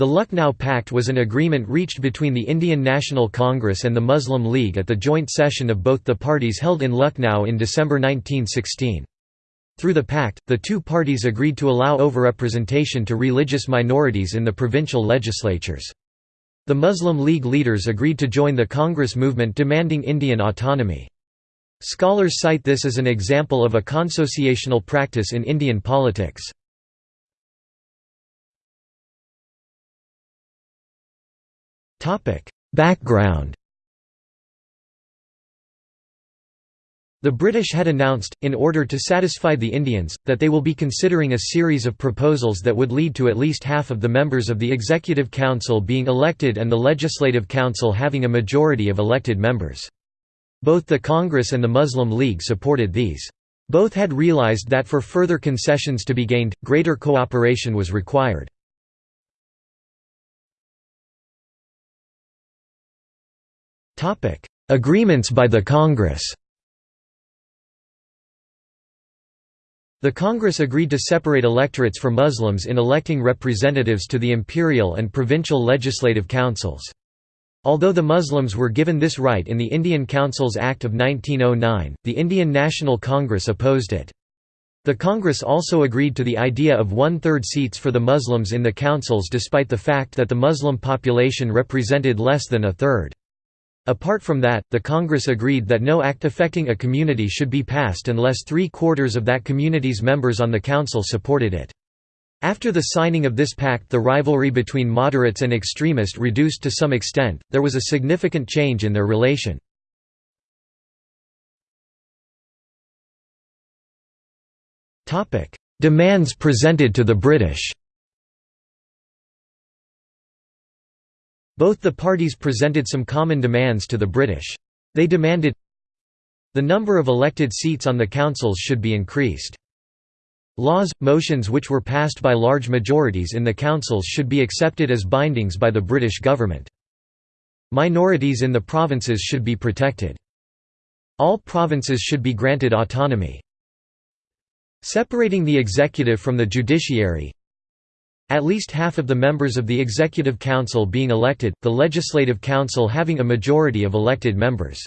The Lucknow Pact was an agreement reached between the Indian National Congress and the Muslim League at the joint session of both the parties held in Lucknow in December 1916. Through the pact, the two parties agreed to allow overrepresentation to religious minorities in the provincial legislatures. The Muslim League leaders agreed to join the Congress movement demanding Indian autonomy. Scholars cite this as an example of a consociational practice in Indian politics. Background The British had announced, in order to satisfy the Indians, that they will be considering a series of proposals that would lead to at least half of the members of the Executive Council being elected and the Legislative Council having a majority of elected members. Both the Congress and the Muslim League supported these. Both had realized that for further concessions to be gained, greater cooperation was required. Agreements by the Congress The Congress agreed to separate electorates for Muslims in electing representatives to the imperial and provincial legislative councils. Although the Muslims were given this right in the Indian Councils Act of 1909, the Indian National Congress opposed it. The Congress also agreed to the idea of one-third seats for the Muslims in the councils despite the fact that the Muslim population represented less than a third. Apart from that, the Congress agreed that no act affecting a community should be passed unless three-quarters of that community's members on the council supported it. After the signing of this pact the rivalry between moderates and extremists reduced to some extent, there was a significant change in their relation. Demands presented to the British Both the parties presented some common demands to the British. They demanded the number of elected seats on the councils should be increased. Laws, motions which were passed by large majorities in the councils should be accepted as bindings by the British government. Minorities in the provinces should be protected. All provinces should be granted autonomy. Separating the executive from the judiciary, at least half of the members of the Executive Council being elected, the Legislative Council having a majority of elected members.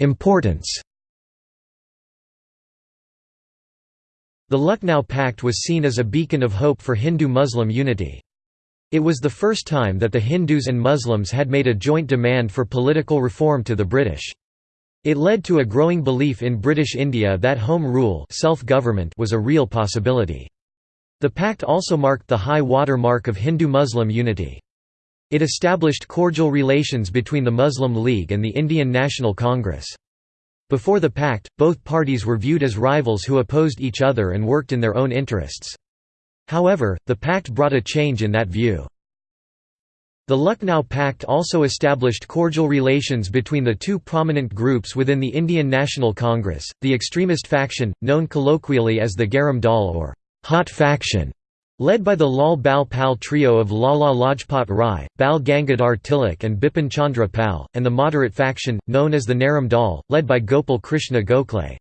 Importance The Lucknow Pact was seen as a beacon of hope for Hindu-Muslim unity. It was the first time that the Hindus and Muslims had made a joint demand for political reform to the British. It led to a growing belief in British India that home rule self-government was a real possibility. The pact also marked the high water mark of Hindu-Muslim unity. It established cordial relations between the Muslim League and the Indian National Congress. Before the pact, both parties were viewed as rivals who opposed each other and worked in their own interests. However, the pact brought a change in that view. The Lucknow Pact also established cordial relations between the two prominent groups within the Indian National Congress, the extremist faction, known colloquially as the Garam Dal or Hot Faction, led by the Lal Bal Pal trio of Lala Lajpat Rai, Bal Gangadhar Tilak and Bipin Chandra Pal, and the moderate faction, known as the Naram Dal, led by Gopal Krishna Gokhale.